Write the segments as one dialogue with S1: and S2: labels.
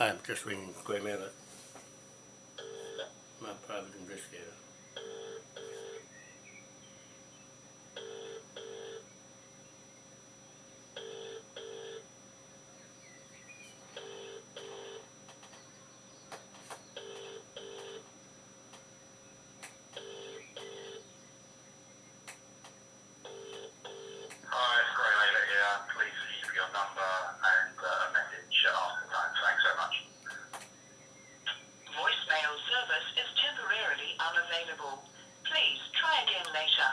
S1: I'm just ringing Graham Elliott, my private investigator.
S2: Hi, it's Graham Elliott here. Please leave your number and uh, a message after the tone. Thanks so much.
S3: Voicemail service is temporarily unavailable. Please try again later.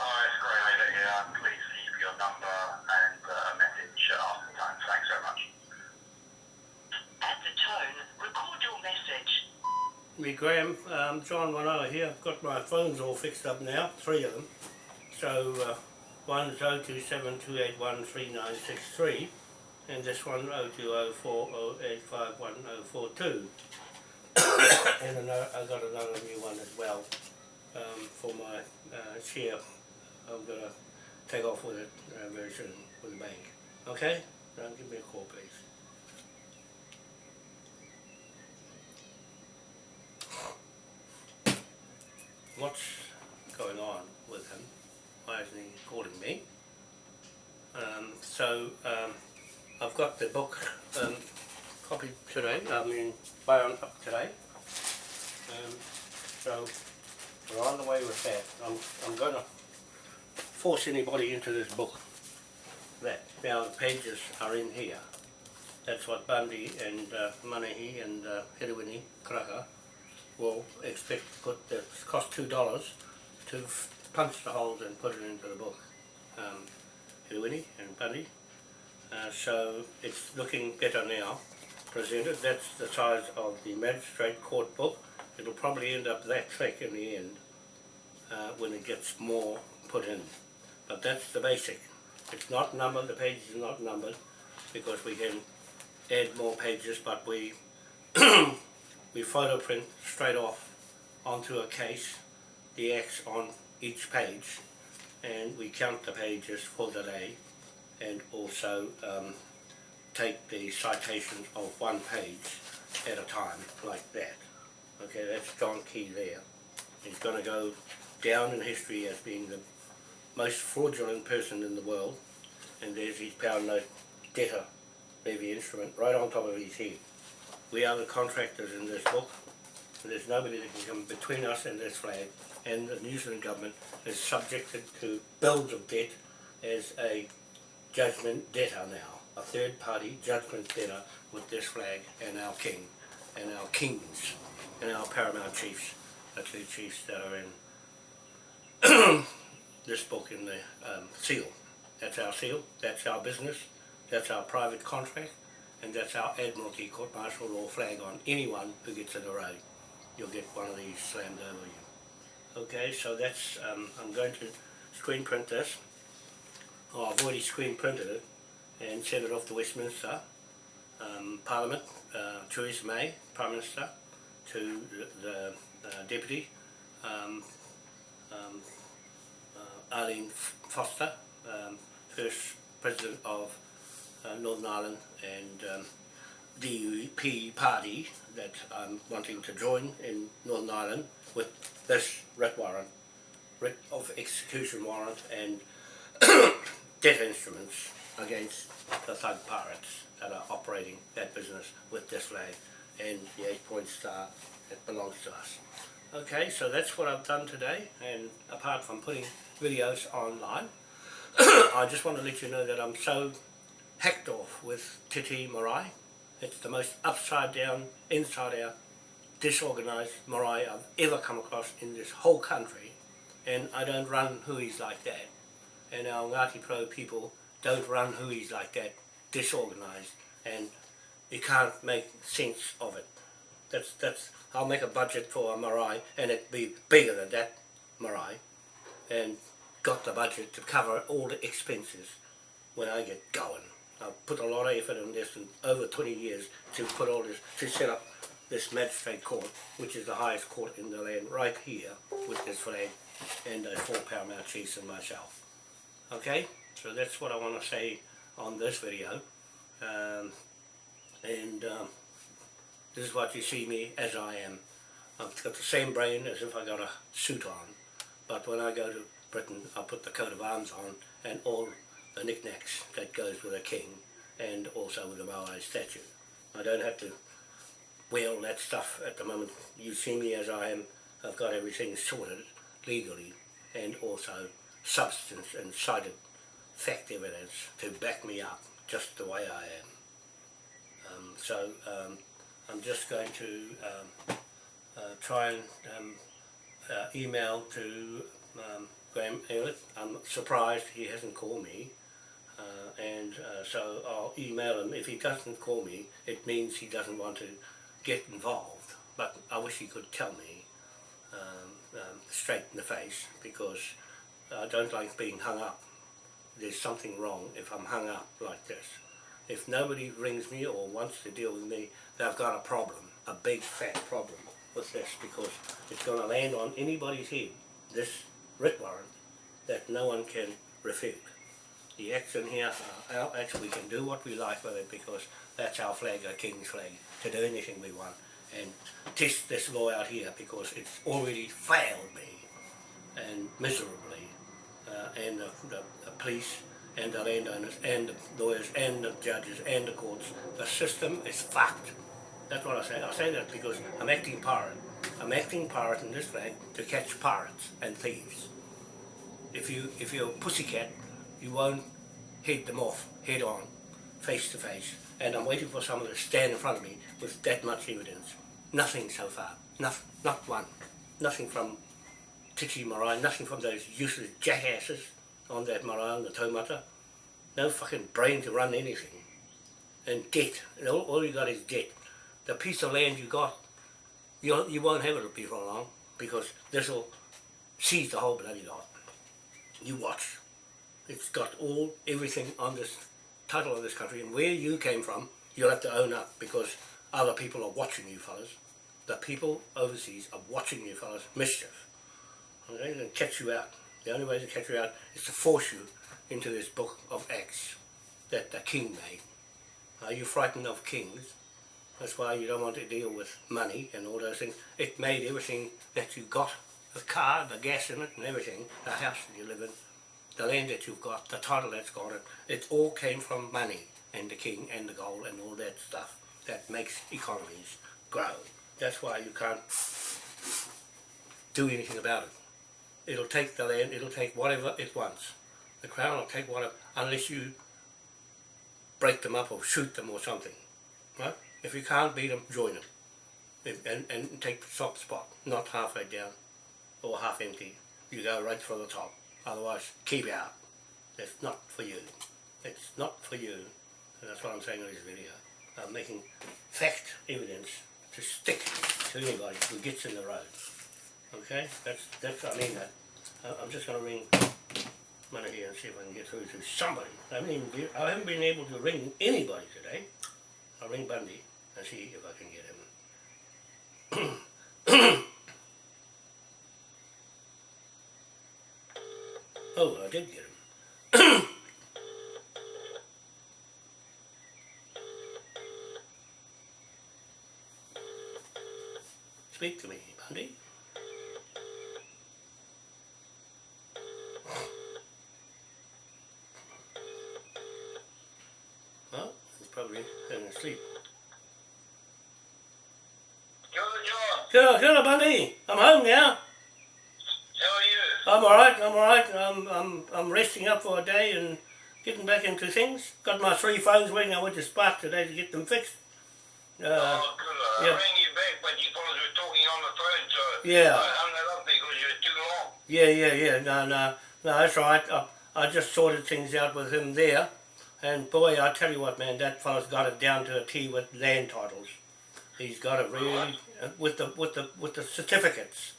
S2: Hi, it's Graham Elliott here. Please leave your number and uh, a message after the tone. Thanks so much.
S3: At the tone, record your message.
S1: Me Graham, um, John Wanoa here, I've got my phones all fixed up now, three of them. So uh, one is 0272813963 and this one 020408511042. and another, I got another new one as well um, for my uh, share. I'm going to take off with it uh, very soon with the bank. Okay? Now give me a call please. What's going on with him? Why isn't he calling me? Um, so um, I've got the book um, copied today, I mean bound up today. Um, so we're on the way with that. I'm, I'm going to force anybody into this book. That now the pages are in here. That's what Bundy and uh, Manahi and uh, Kraka will expect to put the cost two dollars to punch the holes and put it into the book. Um, Hiriwini and Bundy. Uh, so it's looking better now presented. That's the size of the magistrate court book. It'll probably end up that thick in the end uh, when it gets more put in. But that's the basic. It's not numbered, the pages are not numbered because we can add more pages but we we photo print straight off onto a case the X on each page and we count the pages for the day and also um, take the citations of one page at a time like that. Okay, that's John Key there. He's going to go down in history as being the most fraudulent person in the world and there's his pound note debtor levy instrument right on top of his head. We are the contractors in this book. There's nobody that can come between us and this flag and the New Zealand government is subjected to bills of debt as a judgment debtor now, a third party judgment debtor with this flag and our king and our kings and our paramount chiefs, the two chiefs that are in this book in the um, seal. That's our seal, that's our business, that's our private contract, and that's our Admiralty Court Martial Law flag on anyone who gets in the road. You'll get one of these slammed over you. Okay, so that's, um, I'm going to screen print this. Oh, I've already screen printed it and sent it off to Westminster um, Parliament, uh, Theresa May, Prime Minister, to the, the uh, Deputy, um, um, uh, Arlene Foster, um, First President of Northern Ireland and um, DUP party that I'm wanting to join in Northern Ireland with this writ warrant, writ of execution warrant and debt instruments against the thug pirates that are operating that business with this flag and the eight point star that belongs to us. Okay, so that's what I've done today and apart from putting videos online. I just want to let you know that I'm so hacked off with Te Tii Marae. It's the most upside down, inside out, disorganised marae I've ever come across in this whole country. And I don't run hui's like that. And our Ngāti Porou people don't run hui's like that, disorganised. And you can't make sense of it. That's, that's, I'll make a budget for a marae and it'd be bigger than that marae. And got the budget to cover all the expenses when I get going. I've put a lot of effort in this in over 20 years to put all this, to set up this magistrate court, which is the highest court in the land, right here with this flag and the four paramount chiefs and myself. Okay, so that's what I want to say on this video. Um, and um, this is what you see me as I am. I've got the same brain as if I got a suit on, but when I go to Britain I put the coat of arms on and all the knickknacks that goes with a king and also with a Maori statue. I don't have to wear all that stuff at the moment. You see me as I am, I've got everything sorted legally and also substance and cited fact evidence to back me up just the way I am. Um, so um, I'm just going to um, uh, try and um, uh, email to um, Graham Elliott. I'm surprised he hasn't called me uh, and uh, so I'll email him. If he doesn't call me it means he doesn't want to get involved but I wish he could tell me um, um, straight in the face because I don't like being hung up. There's something wrong if I'm hung up like this. If nobody rings me or wants to deal with me, they've got a problem, a big fat problem with this because it's going to land on anybody's head, this writ warrant, that no one can refute. The acts in here our acts, we can do what we like with it because that's our flag, our King's flag, to do anything we want and test this law out here because it's already failed me and miserably uh, and the, the, the police and the landowners and the lawyers and the judges and the courts. The system is fucked. That's what I say. I say that because I'm acting pirate. I'm acting pirate in this flag to catch pirates and thieves. If you if you're a pussycat, you won't head them off head on, face to face. And I'm waiting for someone to stand in front of me with that much evidence. Nothing so far. Not, not one. Nothing from Te Tii Marae, nothing from those useless jackasses on that marae on the taumata. No fucking brain to run anything. And debt. And all, all you got is debt. The piece of land you got, you, you won't have it before long because this will seize the whole bloody lot. You watch. It's got all, everything on this title of this country and where you came from, you'll have to own up because other people are watching you fellas. The people overseas are watching you fellas mischief. And catch you out. The only way to catch you out is to force you into this book of Acts that the king made. Are you frightened of kings? That's why you don't want to deal with money and all those things. It made everything that you got, the car, the gas in it and everything, the house that you live in, the land that you've got, the title that's got it, it all came from money and the king and the gold and all that stuff that makes economies grow. That's why you can't do anything about it. It'll take the land, it'll take whatever it wants. The Crown will take whatever, unless you break them up or shoot them or something. Right? If you can't beat them, join them. If, and, and take the top spot, not halfway down or half empty. You go right for the top. Otherwise, keep out. It's not for you. It's not for you. And that's what I'm saying in this video. I'm making fact evidence to stick to anybody who gets in the road. Okay? That's, that's I mean that. I'm just going to ring Money here and see if I can get through to somebody. I haven't, been, I haven't been able to ring anybody today. I'll ring Bundy and see if I can get him. Oh, I did get him. Speak to me, buddy. Well, he's probably having a sleep.
S2: Good, John.
S1: Sure, sure, Bundy. I'm home now.
S2: How are you?
S1: I'm alright, I'm alright. I'm, I'm, I'm resting up for a day and getting back into things. Got my three phones working. I went to Spark today to get them fixed. Uh,
S2: oh, good. I
S1: yeah.
S2: rang you back, but you fellas were talking on the phone, so
S1: Yeah.
S2: I hung it up because you were too long.
S1: yeah, yeah, yeah. No, no, no, that's right. I, I just sorted things out with him there. And boy, I tell you what, man, that fella's got it down to a T with land titles. He's got it really uh, with the with the with the certificates.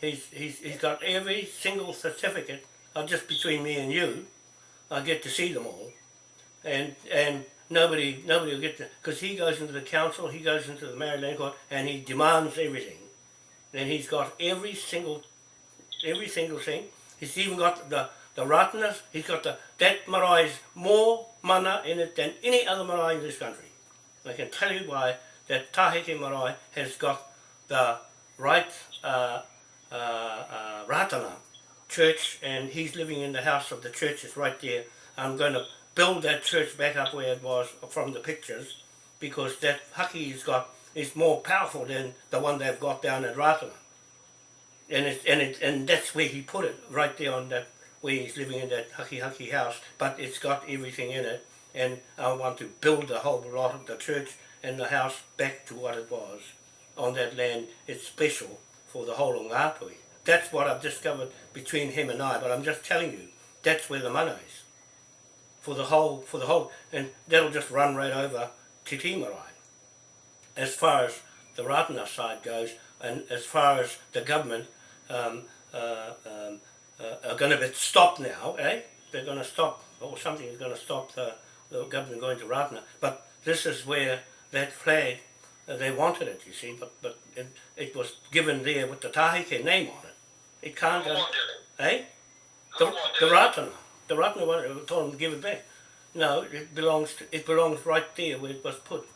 S1: He's he's he's got every single certificate. Uh, just between me and you, I get to see them all, and and nobody nobody will get to because he goes into the council, he goes into the Maori Land court, and he demands everything. And he's got every single every single thing. He's even got the the rottenness. He's got the that marae's more mana in it than any other marae in this country. I can tell you why that Taheke marae has got the right uh, uh, uh, Ratana church and he's living in the house of the church is right there. I'm going to build that church back up where it was from the pictures because that haki he's got is more powerful than the one they've got down at Ratana. And it, and it, and that's where he put it, right there on that where he's living in that haki haki house, but it's got everything in it and I want to build the whole lot of the church and the house back to what it was on that land. It's special for the whole of Ngāpuhi. That's what I've discovered between him and I, but I'm just telling you, that's where the mana is. For the whole, for the whole, and that'll just run right over Te Tii Marae. As far as the Ratana side goes, and as far as the government um, uh, um, uh, are going to be stopped now, eh? They're going to stop, or something is going to stop the, the government going to Ratana. But this is where that flag, they wanted it, you see, but, but it, it was given there with the Tahike name on it. It can't
S2: Who wanted it?
S1: eh?
S2: Who
S1: The,
S2: wanted
S1: the? Ratana. The Ratana wanted, told them to give it back. No, it belongs to, it belongs right there where it was put.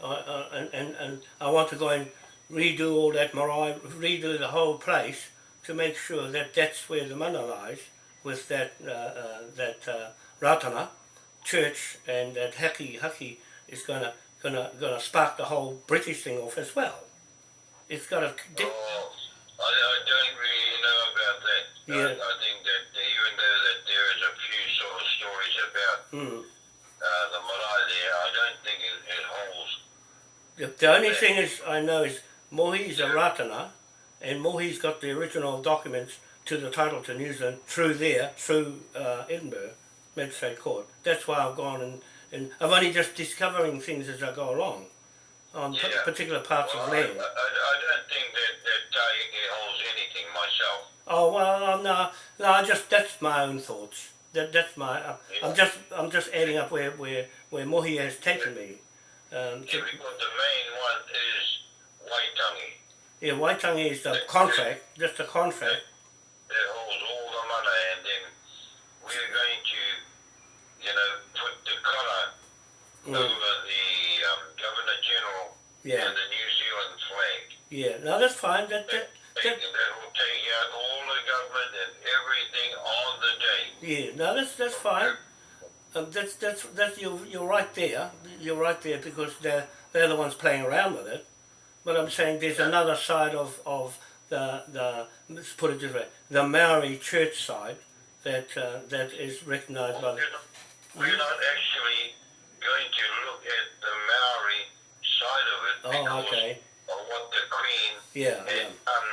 S1: Uh, uh, and, and, and I want to go and redo all that marae, redo the whole place to make sure that that's where the mana lies with that uh, uh, that uh, Ratana church and that Haki Haki is gonna gonna gonna spark the whole British thing off as well. It's got a
S2: Oh, I, I don't really know about that.
S1: Yeah.
S2: I, I think that even though that there is a few sort of stories about
S1: mm,
S2: uh, the marae there, I don't think it, it holds.
S1: the, the only thing is I know is Mohi's a Ratana and Mohi's got the original documents to the title to New Zealand through there, through uh, Edinburgh Magistrate Court. That's why I've gone and, and I'm only just discovering things as I go along on
S2: Yeah.
S1: particular parts
S2: Well,
S1: of
S2: I, I,
S1: land.
S2: I I don't think that, that Tahiti holds anything myself.
S1: Oh well, no, no. I just that's my own thoughts. That that's my. Uh, I'm just I'm just adding up where where where Mohi has taken me. Um, to,
S2: Yeah, because the main one is Waitangi.
S1: yeah, Waitangi is the contract, just a contract.
S2: that holds all the money, and then we're going to, you know, put the colour
S1: Mm,
S2: over the um, Governor General
S1: yeah,
S2: and the New Zealand flag.
S1: yeah. No, that's fine. That that,
S2: Take,
S1: that
S2: that will take out all the government and everything on the day.
S1: yeah. No, that's that's fine. Um, that's that's that's you're you're right there. You're right there because they're they're the ones playing around with it. But I'm saying there's another side of of the the let's put it this way, the Maori church side that uh, that is recognised by the
S2: We're not actually going to look at the Maori side of it
S1: Oh,
S2: because
S1: okay.
S2: of what the Queen
S1: Yeah, yeah,
S2: done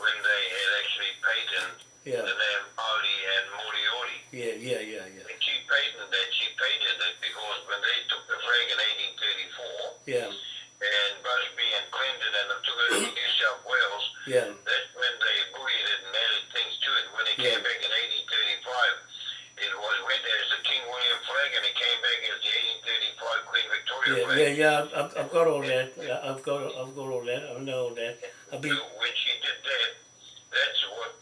S2: when they had actually patented
S1: yeah,
S2: the name Maori and Moriori.
S1: yeah, yeah, yeah, yeah,
S2: And she patented that. She patented it because when they took the flag in 1834
S1: yeah,
S2: and Busby and Clinton and them took it to New South Wales,
S1: yeah,
S2: that's when they buoyed it and added things to it. When it came
S1: Yeah.
S2: back in 1835, it was went as the King William flag and it came back as the 1835 Queen Victoria
S1: yeah. I've, I've got all that. I've got, I've got all that. I know all that. I've been,
S2: So when she did that, that's what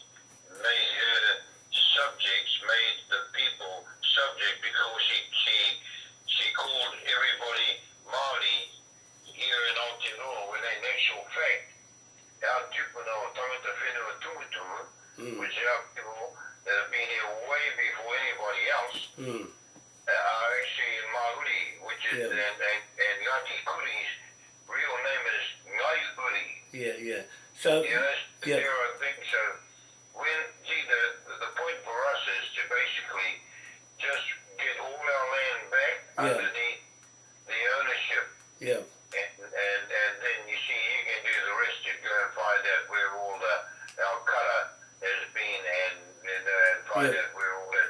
S2: made her subjects, made the people subject because she she she called everybody Māori here in Aotearoa when in actual fact our tupuna o tangata whenua tumutumu,
S1: mm,
S2: which are people that have been here way before anybody else,
S1: mm,
S2: uh, are actually in Māori, which is,
S1: Yeah.
S2: and, and, and Ngati Kuri's real name is Ngai Uri.
S1: yeah, yeah. So,
S2: Yes,
S1: Yeah.
S2: there are things. So when see the basically just get all our land back
S1: Yeah.
S2: underneath the ownership,
S1: Yeah,
S2: and, and and then you see you can do the rest. You go and find out where all the our cutter has been, and and, uh, and find
S1: Yeah.
S2: out where all that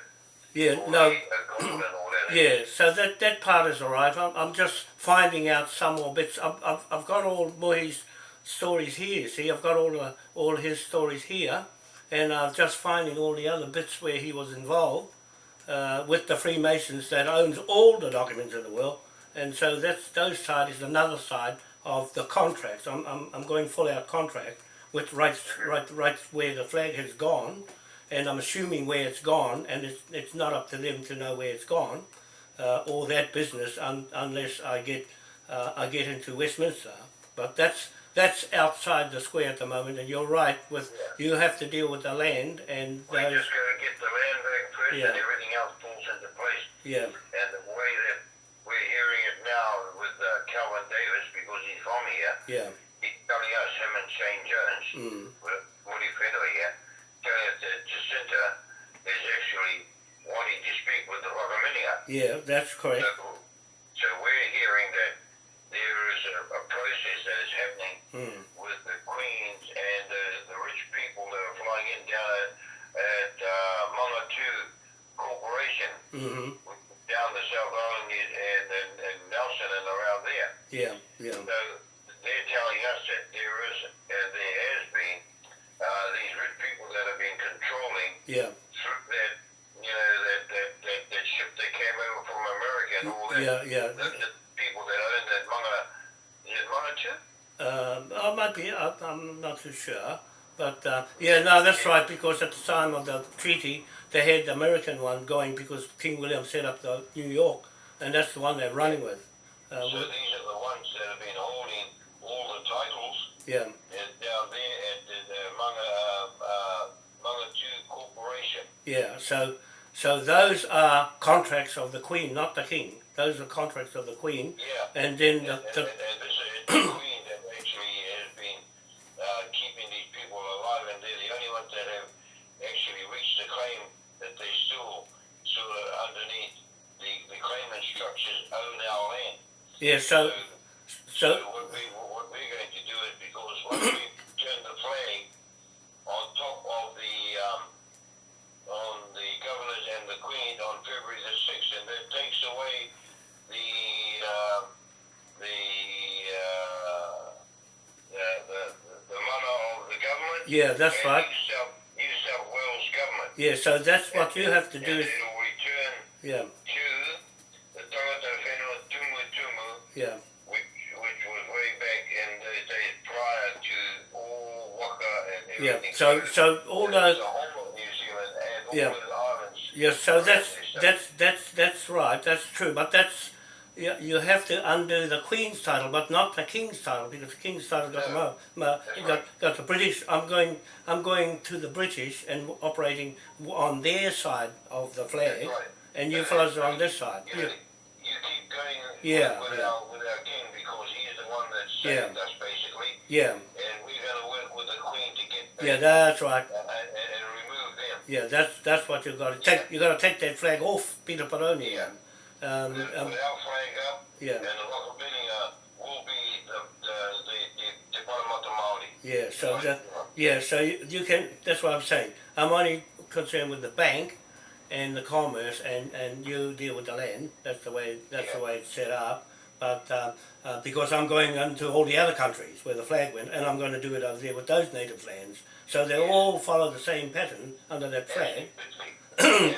S1: yeah,
S2: all
S1: no,
S2: the uh, gold and all that. is.
S1: yeah. So that that part is all right. I'm, I'm just finding out some more bits. I've, I've, I've got all Mohi's stories here. See, I've got all the all his stories here, and I'm just finding all the other bits where he was involved uh, with the Freemasons that owns all the documents in the world. And so that's those side is another side of the contract. I'm, I'm, I'm going full out contract, which writes right right where the flag has gone, and I'm assuming where it's gone, and it's it's not up to them to know where it's gone, uh, or that business un, unless I get uh, I get into Westminster. But that's that's outside the square at the moment, and you're right. With you have to deal with the land and
S2: We
S1: those.
S2: just got to get the land back first,
S1: Yeah.
S2: and everything else falls into place.
S1: Yeah,
S2: And the way that we're hearing it now with uh, Kelvin Davis, because he's from here,
S1: yeah,
S2: he's telling us, him and Shane Jones,
S1: mm,
S2: Woody Federer here, telling us that Jacinda is actually wanting to speak with the Rockamania.
S1: yeah. That's correct.
S2: So we're hearing that there is a, a process that is happening
S1: Mm,
S2: with the Queens and uh, the rich people that are flying in down at, at uh, Mangatu Corporation
S1: mm-hmm.
S2: down the South Island and, and, and Nelson and around there.
S1: Yeah, yeah,
S2: So they're telling us that there is and there has been uh, these rich people that have been controlling
S1: yeah,
S2: through that you know that that, that, that ship that came over from America and all that.
S1: yeah, yeah.
S2: The, the people that own that Manga is it Mangatu?
S1: Um, I might be. I, I'm not too sure. But uh, yeah, no, that's right. Because at the time of the treaty, they had the American one going because King William set up the New York, and that's the one they're running with. Uh,
S2: So
S1: with
S2: these are the ones that have been holding all the titles
S1: yeah,
S2: down there at the, Manga uh, uh, Corporation.
S1: yeah. So, so those are contracts of the Queen, not the King. Those are contracts of the Queen,
S2: Yeah.
S1: and then the,
S2: And, and,
S1: the
S2: and is the Queen that actually has been uh, keeping these people alive, and they're the only ones that have actually reached the claim that they still of underneath the, the claimant structures own our land.
S1: yeah. So,
S2: so
S1: so
S2: what, we, what we're going to do is because once we turn the flag on top of the um, on the governors and the Queen on February the sixth, and that takes away the uh, the, uh, the the the money of the government.
S1: yeah, that's right.
S2: New South, New South Wales government.
S1: Yeah, so that's what you have to do.
S2: And
S1: Is,
S2: return
S1: yeah,
S2: to the Tangata Whenua Tumu Tumu
S1: yeah,
S2: which which was way back in the days prior to all Waka and
S1: yeah. So, so all
S2: the
S1: those.
S2: whole of New Zealand and all
S1: Yeah. Yeah, so that's that's that's that's right. That's true, but that's you, you have to undo the Queen's title, but not the King's title because the King's title got mo, got, got the British. I'm going I'm going to the British and operating on their side of the flag,
S2: right.
S1: and you fellows are on this side.
S2: You,
S1: Yeah,
S2: you keep going
S1: Yeah,
S2: with, with,
S1: yeah.
S2: Our, with our king because he is the one that
S1: Yeah.
S2: saved us basically,
S1: yeah,
S2: and we're going to work with the queen to get back
S1: yeah. That's right.
S2: Uh, and, and, and remove them.
S1: Yeah, that's that's what you got to take. You got to take that flag off Peter Peroni.
S2: Yeah.
S1: Um, um,
S2: flag up,
S1: yeah.
S2: and the Rockabilly will be the the the, the, the Parramatta Māori.
S1: Yeah, so that, yeah, so you, you can. That's what I'm saying. I'm only concerned with the bank and the commerce, and, and you deal with the land. That's the way. That's the way it's set up. But uh, uh, because I'm going into all the other countries where the flag went, and I'm going to do it over there with those native lands, so they all follow the same pattern under that flag.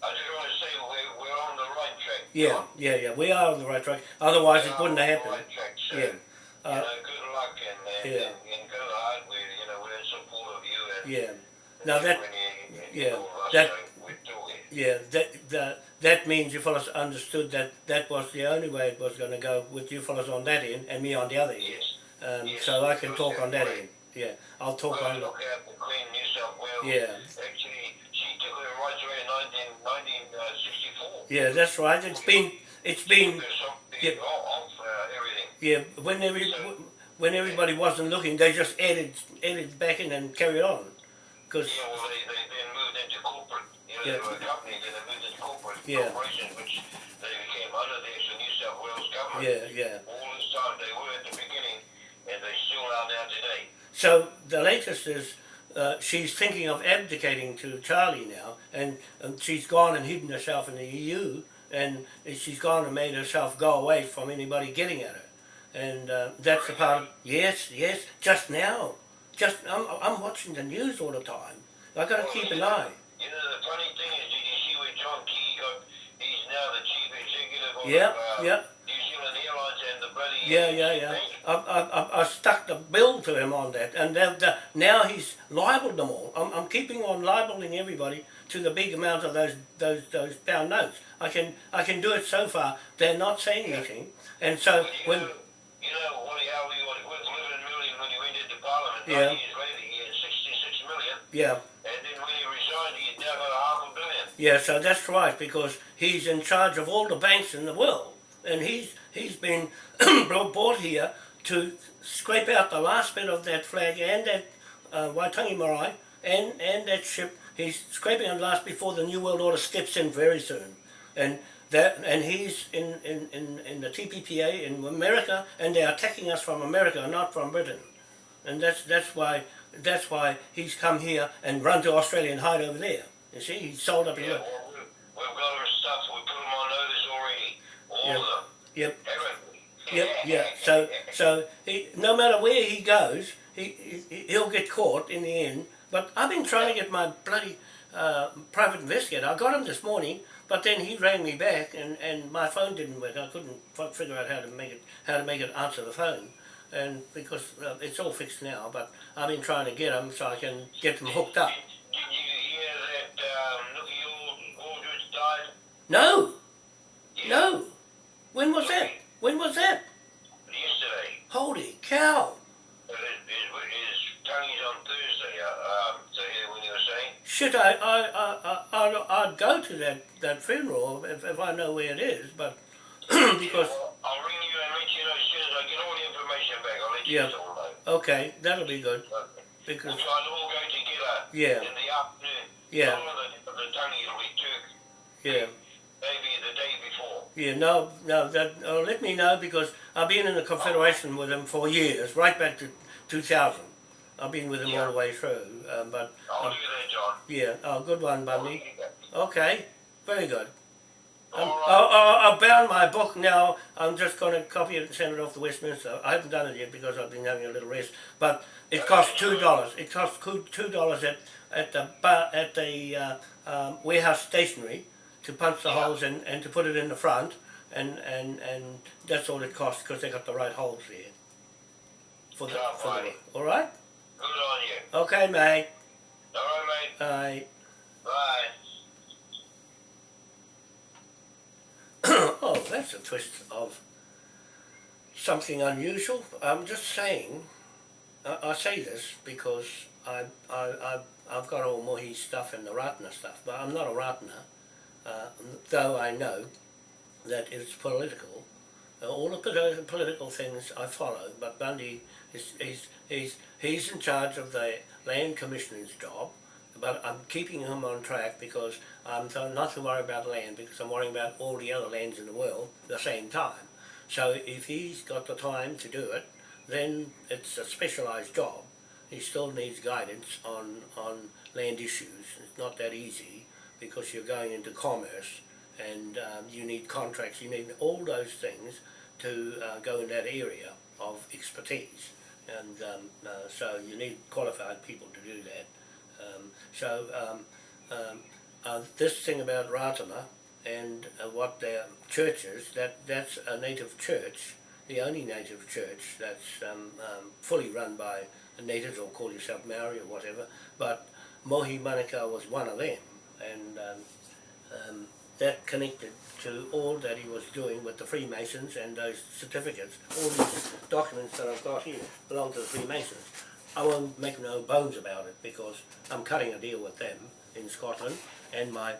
S2: And I just want to say we're, we're on the right track.
S1: Yeah,
S2: John.
S1: yeah, yeah. We are on the right track. Otherwise,
S2: We
S1: it wouldn't have happened.
S2: right track, so,
S1: Yeah.
S2: you
S1: Uh,
S2: know, good luck and, and,
S1: yeah.
S2: and, and go hard. We, you know, we're in support of you. And
S1: Yeah. Now that
S2: when you, and
S1: yeah,
S2: all of us,
S1: that-
S2: so we're doing it.
S1: Yeah, that, that, that means you fellas understood that that was the only way it was going to go with you fellas on that end and me on the other end.
S2: Yes.
S1: Um,
S2: Yes,
S1: so I can talk on that end. Yeah, I'll talk
S2: Well,
S1: on.
S2: look Queen New South Wales.
S1: Yeah.
S2: Actually, she took her rights away in 19, 1964.
S1: Yeah, that's right. It's been, it's been,
S2: Took her something
S1: yeah.
S2: uh,
S1: yeah. When every, when everybody wasn't looking, they just added, added back in and carried on. Because
S2: Yeah, well, they, they then moved into corporate, you Actually,
S1: Yeah.
S2: they were a company, then they moved into corporate
S1: Yeah.
S2: corporation, which they became under the New South Wales government.
S1: Yeah, yeah.
S2: All this time they were at the beginning, and they still are now today.
S1: So the latest is uh, she's thinking of abdicating to Charlie now, and, and she's gone and hidden herself in the EU, and she's gone and made herself go away from anybody getting at her. And uh, that's the part. of, Yes, yes. Just now, just I'm, I'm watching the news all the time. I got to keep an eye.
S2: You know, the funny thing is, did you see where John Key got, he's now the chief executive of
S1: Yep,
S2: uh,
S1: yep. Yeah, yeah, yeah. I, I, I, stuck the bill to him on that, and now he's libelled them all. I'm, I'm keeping on libelling everybody to the big amount of those those those pound notes. I can I can do it so far. They're not saying anything, and so
S2: you
S1: when
S2: know, you know, Wally Howie was worth 11 million when he went into Parliament.
S1: Yeah.
S2: Nine years later, he had 66 million.
S1: yeah
S2: And then when he resigned, he had now got a half a billion.
S1: yeah so that's right because he's in charge of all the banks in the world, and he's he's been brought here to scrape out the last bit of that flag and that uh, Waitangi Marae and and that ship. He's scraping out last before the New World Order steps in very soon, and that and he's in, in, in, in the TPPA in America, and they're attacking us from America, not from Britain, and that's that's why that's why he's come here and run to Australia and hide over there. You see, he's sold up.
S2: Yeah, we, we've got our stuff. We put them on notice already. All
S1: Yeah. Yep. Yep, yeah. So, so he, no matter where he goes, he, he he'll get caught in the end. But I've been trying to get my bloody uh, private investigator. I got him this morning, but then he rang me back, and, and my phone didn't work. I couldn't f- figure out how to make it how to make it answer the phone, and because uh, it's all fixed now. But I've been trying to get him so I can get them hooked up.
S2: Did, did you hear that um, Nookie Ald- died?
S1: No, no. When was that? When was that?
S2: Yesterday.
S1: Holy cow!
S2: But his, his, his tangi's on Thursday, uh, um, to hear when you were saying.
S1: Shit, I, I, I, I, I'd, go to that, that funeral if, if I know where it is, but because,
S2: Well, I'll ring you and let you know as soon as I get all the information back. I'll let you
S1: Yeah.
S2: know.
S1: okay, that'll be good,
S2: Okay.
S1: because,
S2: We'll try to all go together
S1: Yeah.
S2: in the afternoon.
S1: Yeah.
S2: All of the, the tongue will be took
S1: yeah,
S2: maybe the day before.
S1: Yeah, no, no, that, uh, let me know, because I've been in the Confederation with them for years, right back to two thousand. I've been with them all the way through, um, but,
S2: I'll that, John.
S1: yeah, oh, good one, Bundy,
S2: All
S1: okay, very good. Um,
S2: right.
S1: I, I, I bound my book now. I'm just going to copy it and send it off to Westminster. I haven't done it yet because I've been having a little rest. But it costs two dollars. It costs two dollars at at the bar, at the uh, um, warehouse stationery to punch the
S2: Yeah.
S1: holes in and to put it in the front. And and and that's all it costs because they got the right holes there. For the,
S2: Yeah,
S1: for the All right.
S2: Good on you.
S1: Okay, mate.
S2: All right, mate.
S1: Bye.
S2: Bye.
S1: oh, that's a twist of something unusual. I'm just saying, I, I say this because I, I, I, I've got all Mohi stuff and the Ratana stuff, but I'm not a Ratana, uh, though I know that it's political. Uh, all the political things I follow, but Bundy is he's, he's, he's in charge of the land commissioner's job, but I'm keeping him on track because I'm not to worry about land because I'm worrying about all the other lands in the world at the same time. So if he's got the time to do it, then it's a specialised job. He still needs guidance on, on land issues. It's not that easy because you're going into commerce and um, you need contracts, you need all those things to uh, go in that area of expertise. And um, uh, so you need qualified people to do that. Um, so um, um, uh, this thing about Ratana and uh, what their church is, that, that's a native church, the only native church that's um, fully run by the natives or call yourself Maori or whatever, but Mohi Manukau was one of them. And um, um, that connected to all that he was doing with the Freemasons and those certificates. All these documents that I've got here belong to the Freemasons. I won't make no bones about it because I'm cutting a deal with them in Scotland and my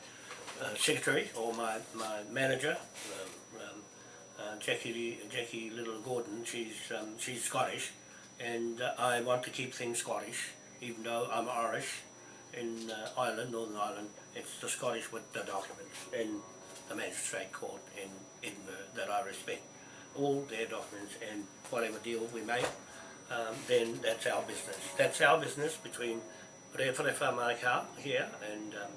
S1: uh, secretary or my, my manager, um, um, uh, Jackie, Jackie Little Gordon, she's, um, she's Scottish and uh, I want to keep things Scottish even though I'm Irish in uh, Ireland, Northern Ireland, it's the Scottish with the documents in the magistrate court in Edinburgh that I respect. All their documents and whatever deal we make, um, then that's our business. That's our business between Rewharewha Manukau here and um,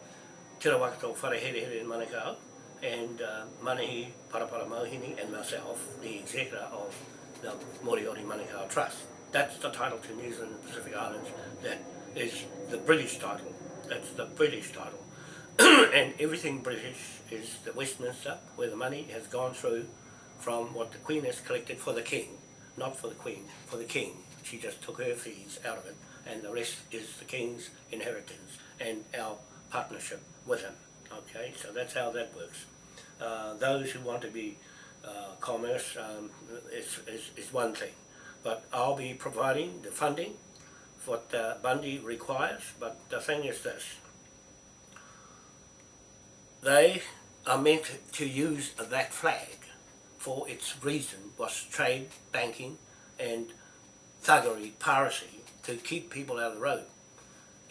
S1: Te in Manukau and uh, Manahi Parapara Mohini and myself, the executor of the Moriori Manukau Trust. That's the title to New Zealand and Pacific Islands that is the British title. That's the British title. and everything British is the Westminster, where the money has gone through from what the Queen has collected for the King, not for the Queen, for the King. She just took her fees out of it, and the rest is the King's inheritance and our partnership with him. Okay, so that's how that works. Uh, those who want to be uh, commerce um, is, is, is one thing, but I'll be providing the funding what uh, Bundy requires, but the thing is this, they are meant to use that flag for its reason was trade, banking and thuggery, piracy to keep people out of the road.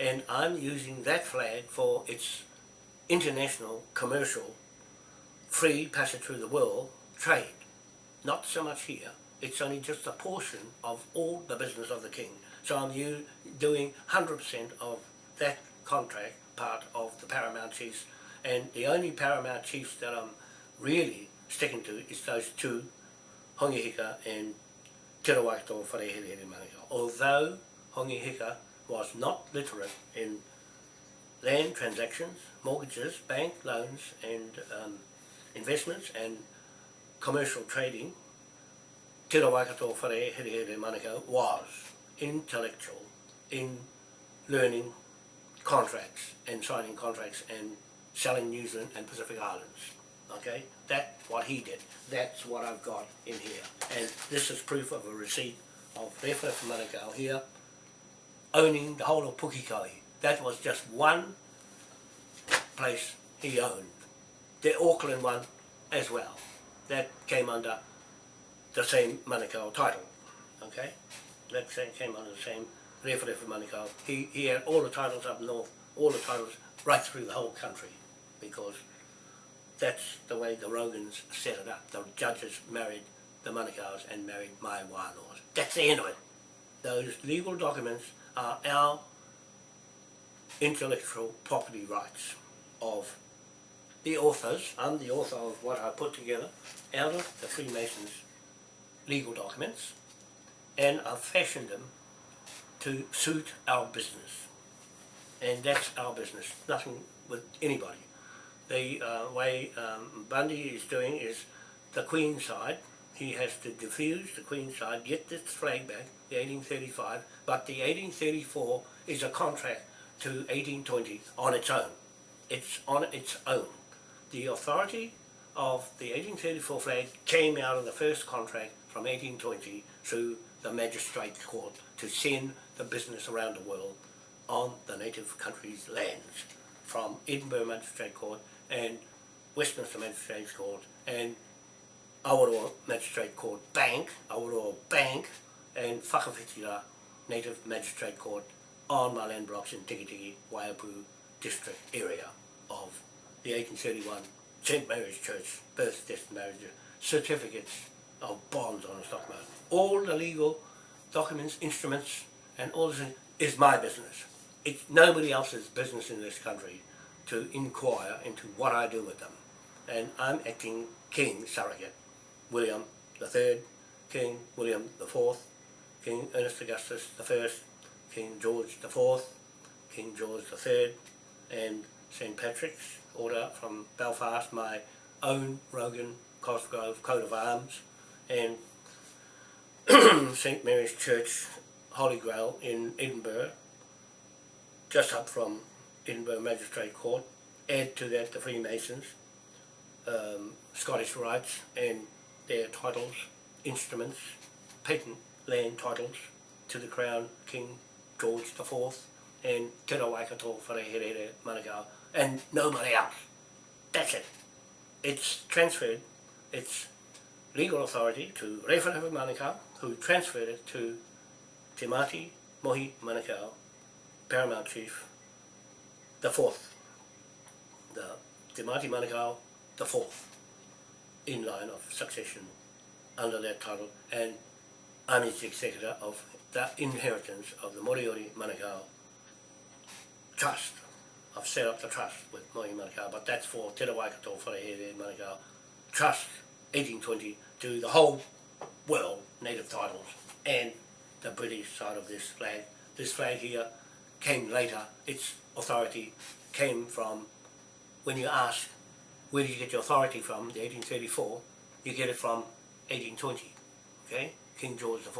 S1: And I'm using that flag for its international, commercial, free passage through the world trade. Not so much here. It's only just a portion of all the business of the king. So I'm doing 100% of that contract part of the Paramount Chiefs and the only Paramount Chiefs that I'm really sticking to is those two, Hongi Hika and Te Rawakato Wharehere Manukau. Although Hongi Hika was not literate in land transactions, mortgages, bank loans and um, investments and commercial trading, Te Rawakato Wharehere Manukau was intellectual in learning contracts and signing contracts and selling New Zealand and Pacific Islands. Okay, that's what he did. That's what I've got in here. And this is proof of a receipt of Rewhara from Manukau here, owning the whole of Pukikoe. That was just one place he owned. The Auckland one as well. That came under the same Manukau title. Okay? That came under the same Rewhara from Manukau. He, he had all the titles up north, all the titles right through the whole country because that's the way the Rogans set it up. The judges married the Manukau's and married my Wānoas. That's the end of it. Those legal documents are our intellectual property rights of the authors. I'm the author of what I put together out of the Freemasons legal documents and I've fashioned them to suit our business. And that's our business, nothing with anybody the uh, way um, Bundy is doing is the Queen side. He has to defuse the Queen side, get this flag back, the 1835, but the 1834 is a contract to 1820 on its own. It's on its own. The authority of the 1834 flag came out of the first contract from 1820 through the magistrate court to send the business around the world on the native country's lands from Edinburgh Magistrate Court and Westminster Magistrate Court and Awaroa Magistrate Court Bank, Awaroa Bank and Whakawhitira Native Magistrate Court on my land blocks in Tikitiki, Waiapu district area of the 1831 St Mary's Church birth, death marriage certificates of bonds on the stock market. All the legal documents, instruments and all this is my business. It's nobody else's business in this country to inquire into what I do with them. And I'm acting King surrogate, William Third, King William the Fourth, King Ernest Augustus First, King George the Fourth, King George the Third, and St Patrick's Order from Belfast, my own Rogan Cosgrove coat of arms, and St Mary's Church Holy Grail in Edinburgh, just up from Edinburgh Magistrate Court, add to that the Freemasons, um, Scottish rights and their titles, instruments, patent land titles to the Crown King George IV and Te Rawakato Wharehere Manukau and nobody else. That's it. It's transferred, its legal authority to Rewharewha Manukau who transferred it to Te Mati Mohi Manukau, Paramount Chief the fourth, the Te Mati Manukau, the fourth, in line of succession under that title, and I'm its executor of the inheritance of the Moriori Manukau Trust. I've set up the trust with Mohi Manukau, but that's for Te Rawaikato Wharehere Manukau Trust 1820 to the whole world native titles and the British side of this flag. This flag here came later, its authority came from, when you ask where did you get your authority from, the 1834, you get it from 1820, okay? King George IV,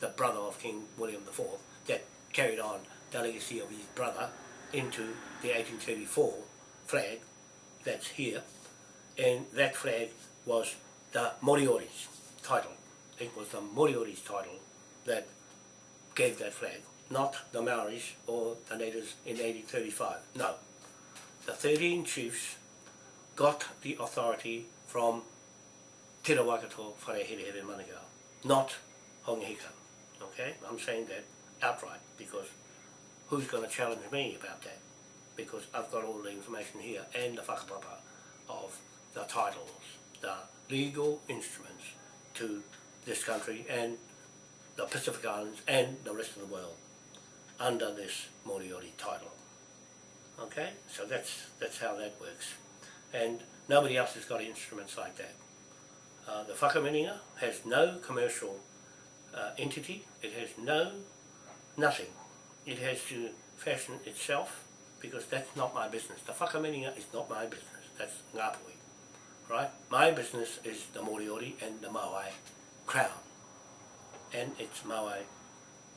S1: the brother of King William IV, that carried on the legacy of his brother into the 1834 flag that's here, and that flag was the Moriori's title. It was the Moriori's title that gave that flag, not the Maoris or the natives in 1835. No. The 13 chiefs got the authority from Te Rawakato Wharehere Manukau, not Hongi Hika. Okay? I'm saying that outright because who's going to challenge me about that? Because I've got all the information here and the whakapapa of the titles, the legal instruments to this country and the Pacific Islands and the rest of the world under this Moriori title. Okay, so that's that's how that works, and nobody else has got instruments like that. Uh, the whakaminenga has no commercial uh, entity. It has no nothing. It has to fashion itself because that's not my business. The whakaminenga is not my business. That's Ngāpuhi right? My business is the Moriori and the Maui Crown. And it's Maui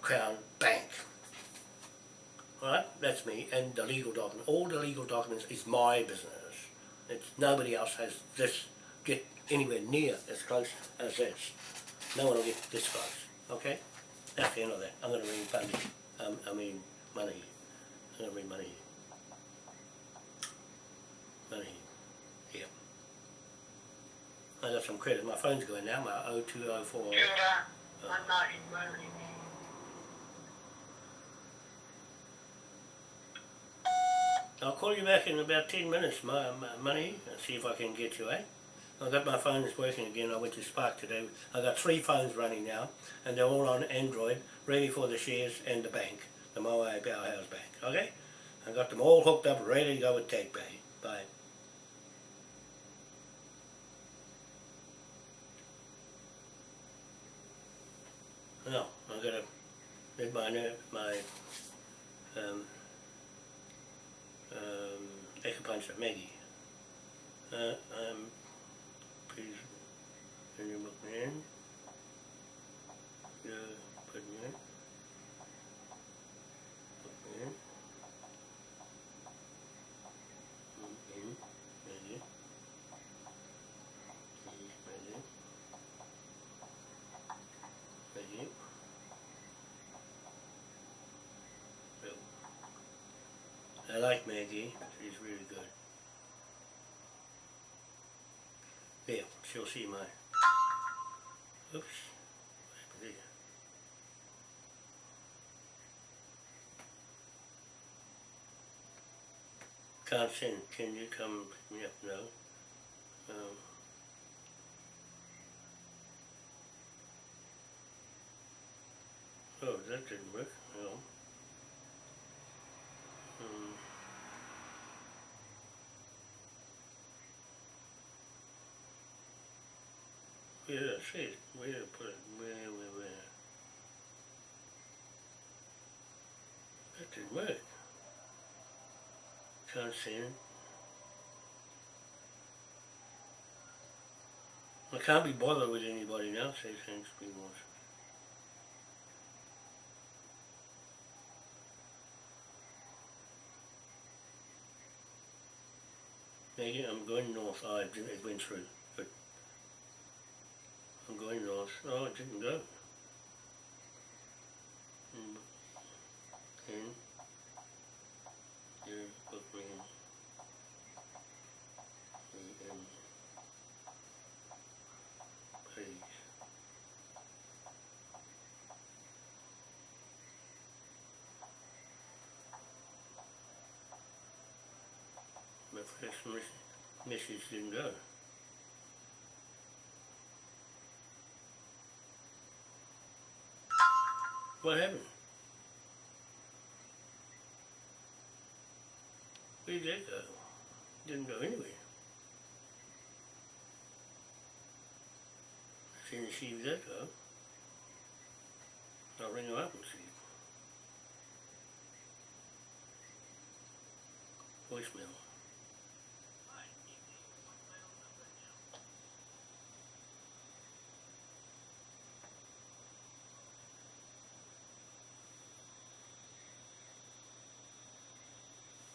S1: Crown Bank. Right? That's me. And the legal document. All the legal documents is my business. It's nobody else has this get anywhere near as close as this. No one will get this close. Okay? That's the end of that. I'm going to ring money. Um, I mean money. I'm going to ring money. Money. Yeah. I got some credit. My phone's going now. My 0204.
S3: Judah, I'm not in money.
S1: I'll call you back in about 10 minutes, my, my money, and see if I can get you, eh? I've got my phones working again. I went to Spark today. I've got three phones running now, and they're all on Android, ready for the shares and the bank, the Moai Powerhouse Bank, okay? I've got them all hooked up, ready to go with TakePay. Bye. Read my, my, um, um, acupuncture, Maggie. Uh, um, please, can you book me in? Yeah, I like Maggie. She's really good. There, she'll see my. Oops. Can't. Can you come pick me up? No. Um, oh, that didn't work. No. Um, Yeah, see, where to put it? That didn't work. Can't see it. I can't be bothered with anybody now, say thanks be more. I'm going north, I've went through, I'm going north. Oh, it didn't go. Hmm. In. Here, book me in. Me in. Page. This mes- message didn't go. What happened? Where did go? Uh, didn't go anywhere. Didn't see that go. I'll ring her up and see. Voicemail.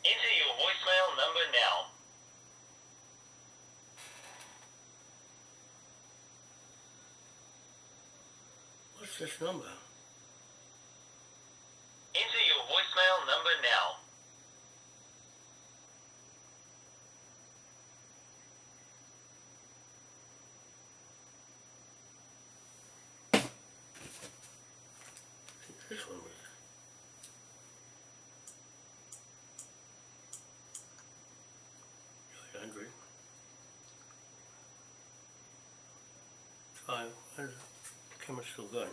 S2: Enter your voicemail now.
S1: What's this number?
S2: Enter your voicemail number now.
S1: This one was. Eight hundred. Try, where's the still going?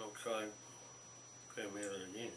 S1: I'll try, grab it again.